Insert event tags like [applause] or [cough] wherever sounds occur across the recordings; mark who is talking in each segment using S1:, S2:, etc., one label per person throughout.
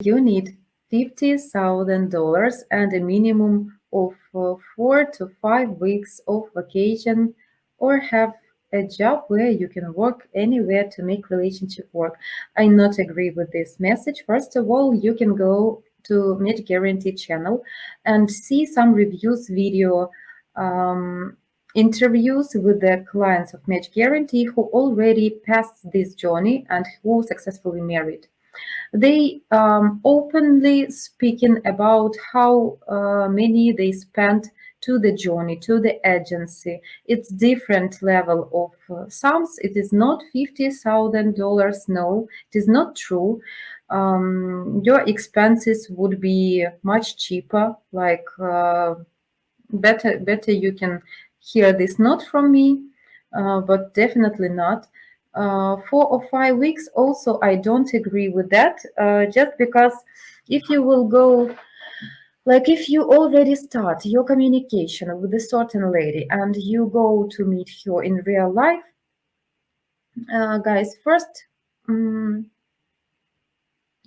S1: you need $50,000 and a minimum of uh, four to five weeks of vacation or have a job where you can work anywhere to make relationship work. I not agree with this message. First of all, you can go to Match Guarantee channel and see some reviews video um, interviews with the clients of Match Guarantee who already passed this journey and who successfully married. They um, openly speaking about how uh, many they spent to the journey, to the agency. It's different level of uh, sums. It is not $50,000. No, it is not true. Um, your expenses would be much cheaper, like uh, better, better you can hear this not from me, uh, but definitely not. Uh, four or five weeks. Also, I don't agree with that, uh, just because if you will go like if you already start your communication with a certain lady and you go to meet her in real life, uh, guys, first um,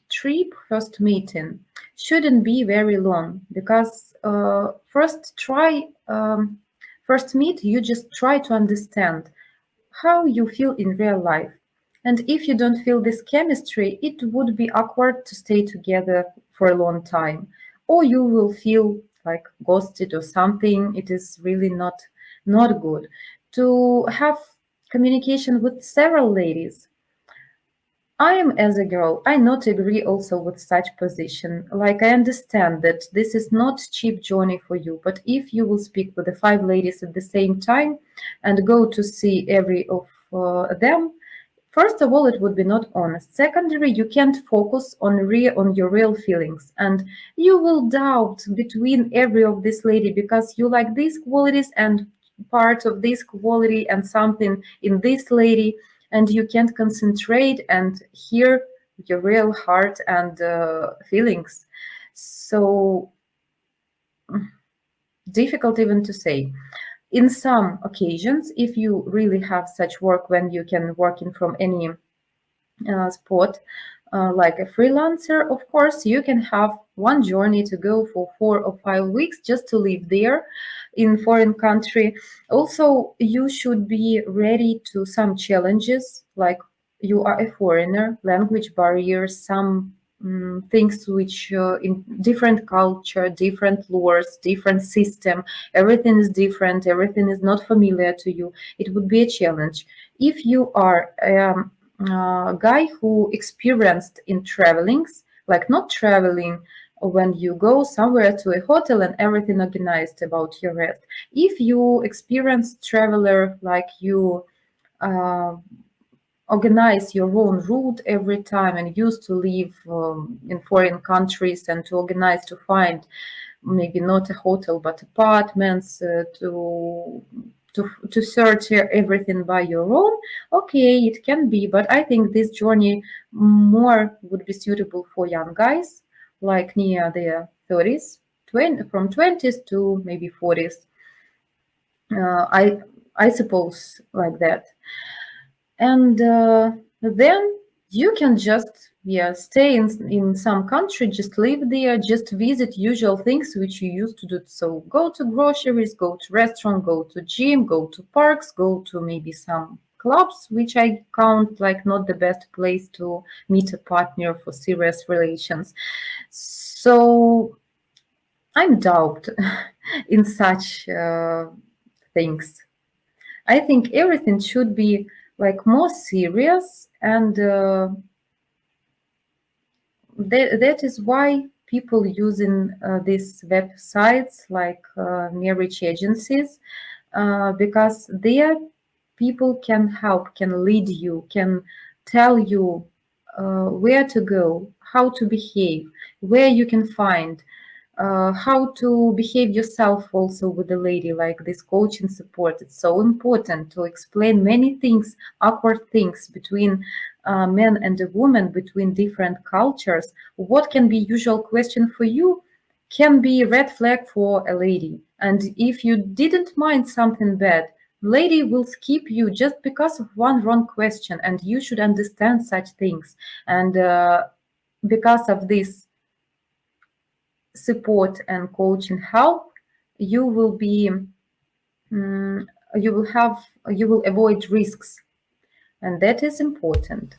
S1: trip, first meeting shouldn't be very long because uh, first try, um, first meet, you just try to understand how you feel in real life. And if you don't feel this chemistry, it would be awkward to stay together for a long time or you will feel like ghosted or something. It is really not, not good. To have communication with several ladies, I am as a girl, I not agree also with such position. Like I understand that this is not cheap journey for you, but if you will speak with the five ladies at the same time and go to see every of uh, them, First of all, it would be not honest. Secondly, you can't focus on real on your real feelings, and you will doubt between every of this lady because you like these qualities and part of this quality and something in this lady, and you can't concentrate and hear your real heart and uh, feelings. So difficult even to say in some occasions, if you really have such work when you can work in from any uh, spot, uh, like a freelancer, of course, you can have one journey to go for four or five weeks just to live there in foreign country. Also, you should be ready to some challenges, like you are a foreigner, language barriers, some um, things which uh, in different culture, different laws, different system, everything is different, everything is not familiar to you, it would be a challenge. If you are um, a guy who experienced in travelings, like not traveling when you go somewhere to a hotel and everything organized about your rest. If you experienced traveler like you uh, organize your own route every time and used to live um, in foreign countries and to organize to find maybe not a hotel but apartments uh, to to to search everything by your own. Okay it can be but i think this journey more would be suitable for young guys like near their 30s 20 from 20s to maybe 40s uh, i i suppose like that. And uh, then you can just yeah stay in in some country just live there just visit usual things which you used to do. So go to groceries go to restaurant go to gym go to parks go to maybe some clubs which i count like not the best place to meet a partner for serious relations. So i'm doubt [laughs] in such uh, things. I think everything should be like more serious and uh, that, that is why people using uh, these websites like uh, marriage agencies uh, because there people can help can lead you can tell you uh, where to go how to behave where you can find uh, how to behave yourself also with a lady like this coaching support. It's so important to explain many things awkward things between uh, men and a woman between different cultures. What can be usual question for you can be red flag for a lady. And if you didn't mind something bad lady will skip you just because of one wrong question and you should understand such things. And uh, because of this support and coaching help, you will be, um, you will have, you will avoid risks. And that is important.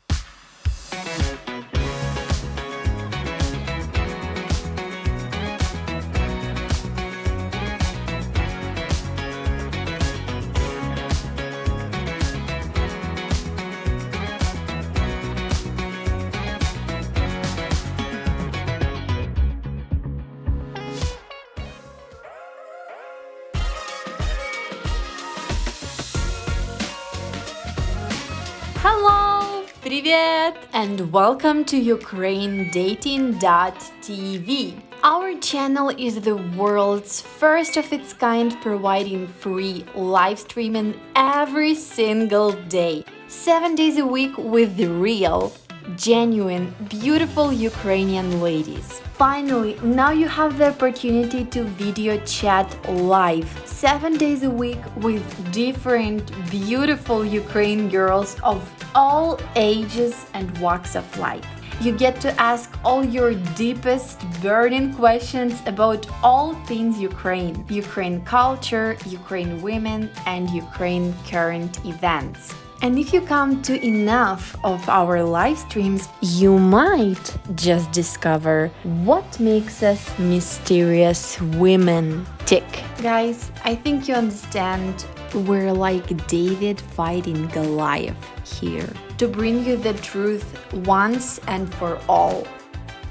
S2: Hello! Привет! And welcome to UkraineDating.tv. Our channel is the world's first of its kind providing free live streaming every single day, 7 days a week with the real, genuine, beautiful Ukrainian ladies. Finally, now you have the opportunity to video chat live, 7 days a week with different beautiful Ukraine girls of all ages and walks of life. You get to ask all your deepest burning questions about all things Ukraine, Ukraine culture, Ukraine women, and Ukraine current events. And if you come to enough of our live streams, you might just discover what makes us mysterious women tick. Guys, I think you understand we're like David fighting Goliath here to bring you the truth once and for all.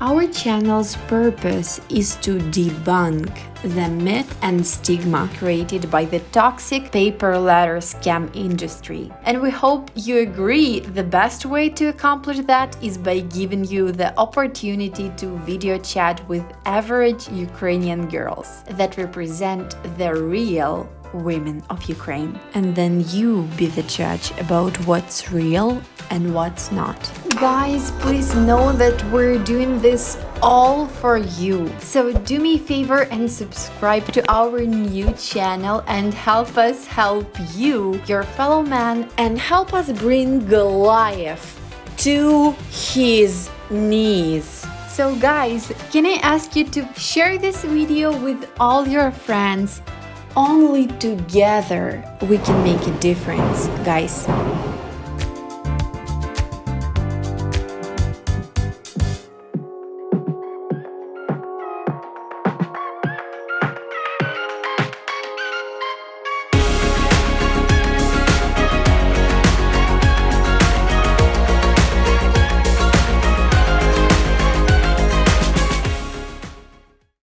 S2: Our channel's purpose is to debunk the myth and stigma created by the toxic pay per letter scam industry. And we hope you agree the best way to accomplish that is by giving you the opportunity to video chat with average Ukrainian girls that represent the real women of Ukraine. And then you be the judge about what's real and what's not. Guys, please know that we're doing this all for you. So do me a favor and subscribe to our new channel and help us help you, your fellow man, and help us bring Goliath to his knees. So guys, can I ask you to share this video with all your friends only together we can make a difference, guys.